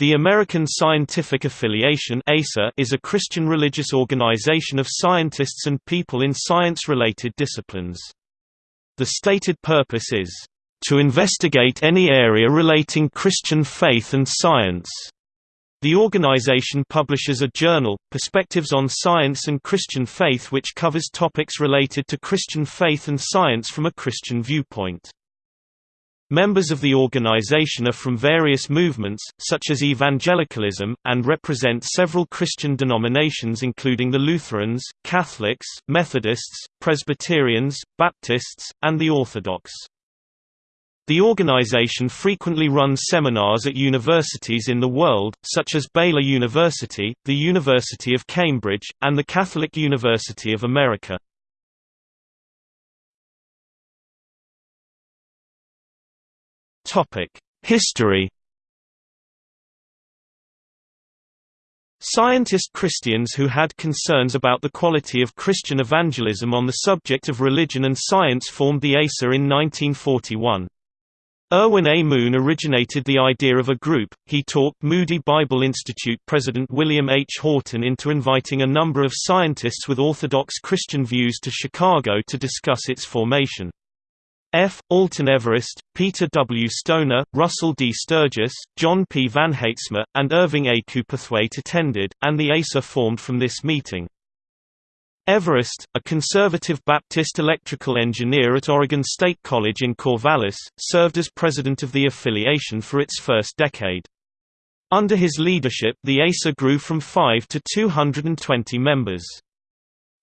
The American Scientific Affiliation is a Christian religious organization of scientists and people in science-related disciplines. The stated purpose is, "...to investigate any area relating Christian faith and science." The organization publishes a journal, Perspectives on Science and Christian Faith which covers topics related to Christian faith and science from a Christian viewpoint. Members of the organization are from various movements, such as evangelicalism, and represent several Christian denominations including the Lutherans, Catholics, Methodists, Presbyterians, Baptists, and the Orthodox. The organization frequently runs seminars at universities in the world, such as Baylor University, the University of Cambridge, and the Catholic University of America. History Scientist Christians who had concerns about the quality of Christian evangelism on the subject of religion and science formed the ASA in 1941. Erwin A. Moon originated the idea of a group. He talked Moody Bible Institute president William H. Houghton into inviting a number of scientists with Orthodox Christian views to Chicago to discuss its formation. F. Alton Everest, Peter W. Stoner, Russell D. Sturgis, John P. Van Haitsma, and Irving A. Cowperthwaite attended, and the ASA formed from this meeting. Everest, a conservative Baptist electrical engineer at Oregon State College in Corvallis, served as president of the affiliation for its first decade. Under his leadership the ASA grew from 5 to 220 members.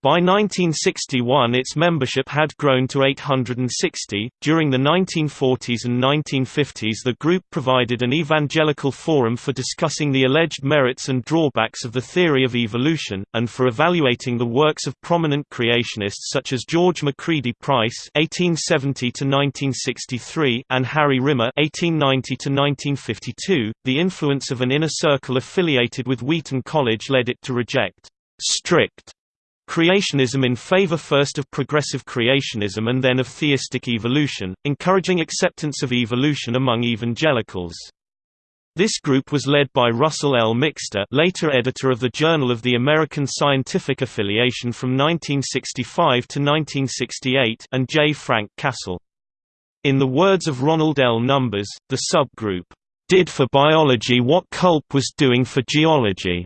By 1961 its membership had grown to 860. During the 1940s and 1950s the group provided an evangelical forum for discussing the alleged merits and drawbacks of the theory of evolution, and for evaluating the works of prominent creationists such as George Macready Price (1870–1963) and Harry Rimmer (1890–1952). The influence of an inner circle affiliated with Wheaton College led it to reject strict Creationism in favor first of progressive creationism and then of theistic evolution, encouraging acceptance of evolution among evangelicals. This group was led by Russell L. Mixter later editor of the Journal of the American Scientific Affiliation from 1965 to 1968 and J. Frank Cassel. In the words of Ronald L. Numbers, the subgroup, "...did for biology what Kulp was doing for geology."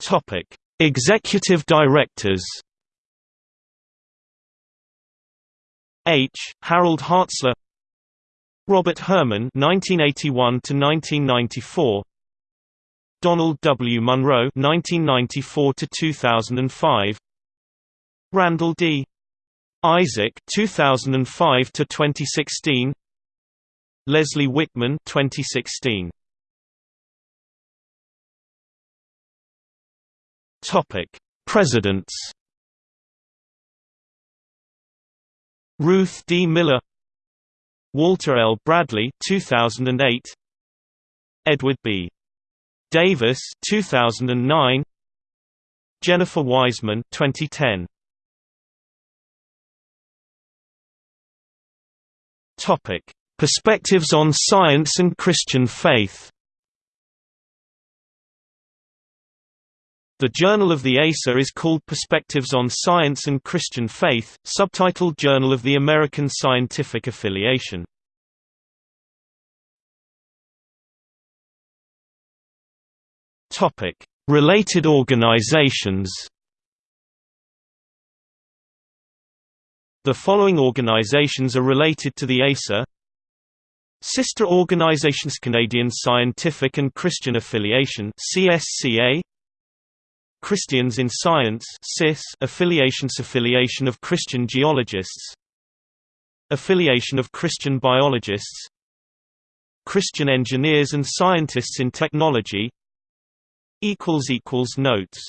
Topic: Executive Directors. H. Harold Hartzler, Robert Herman (1981–1994), Donald W. Munro (1994–2005), Randall D. Isaac (2005–2016), Leslie Wickman (2016). Topic: Presidents. Ruth D. Miller, Walter L. Bradley, 2008. Edward B. Davis, 2009. Jennifer Wiseman, 2010. Topic: Perspectives on Science and Christian Faith. The Journal of the ASA is called Perspectives on Science and Christian Faith, subtitled Journal of the American Scientific Affiliation. Related organizations. The following organizations are related to the ASA. Sister organizations Canadian Scientific and Christian Affiliation CSCA Christians in Science CIS affiliations Affiliation of Christian Geologists Affiliation of Christian Biologists Christian Engineers and Scientists in Technology equals equals Notes